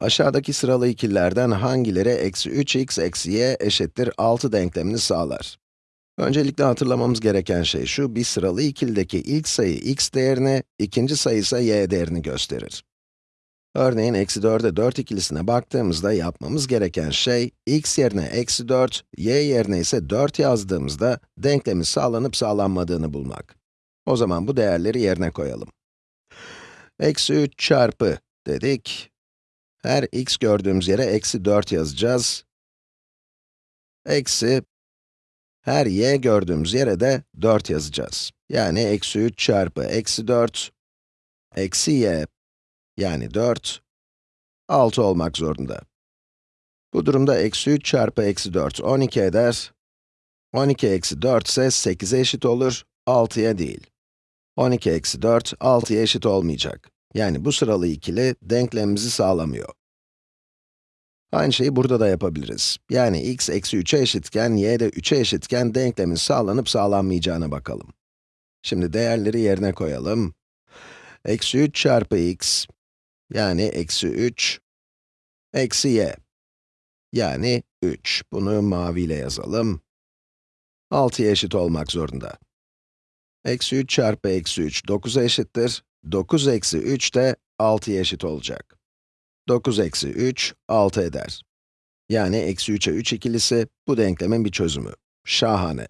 Aşağıdaki sıralı ikililerden hangileri eksi 3x eksi y eşittir 6 denklemini sağlar? Öncelikle hatırlamamız gereken şey şu, bir sıralı ikilideki ilk sayı x değerini, ikinci sayı ise y değerini gösterir. Örneğin eksi 4'e 4 ikilisine baktığımızda yapmamız gereken şey, x yerine eksi 4, y yerine ise 4 yazdığımızda denklemin sağlanıp sağlanmadığını bulmak. O zaman bu değerleri yerine koyalım. Eksi 3 çarpı dedik. Her x gördüğümüz yere eksi 4 yazacağız. Eksi, her y gördüğümüz yere de 4 yazacağız. Yani eksi 3 çarpı eksi 4, eksi y, yani 4, 6 olmak zorunda. Bu durumda eksi 3 çarpı eksi 4, 12 eder. 12 eksi 4 ise 8'e eşit olur, 6'ya değil. 12 eksi 4, 6'ya eşit olmayacak. Yani bu sıralı ikili denklemimizi sağlamıyor. Aynı şeyi burada da yapabiliriz. Yani x eksi 3'e eşitken, y de 3'e eşitken denklemin sağlanıp sağlanmayacağına bakalım. Şimdi değerleri yerine koyalım. Eksi 3 çarpı x, yani eksi 3, eksi y, yani 3. Bunu maviyle yazalım. 6'ya eşit olmak zorunda. Eksi 3 çarpı eksi 3, 9'a eşittir. 9 eksi 3 de 6'ya eşit olacak. 9 eksi 3, 6 eder. Yani eksi 3'e 3 ikilisi, bu denklemin bir çözümü. Şahane.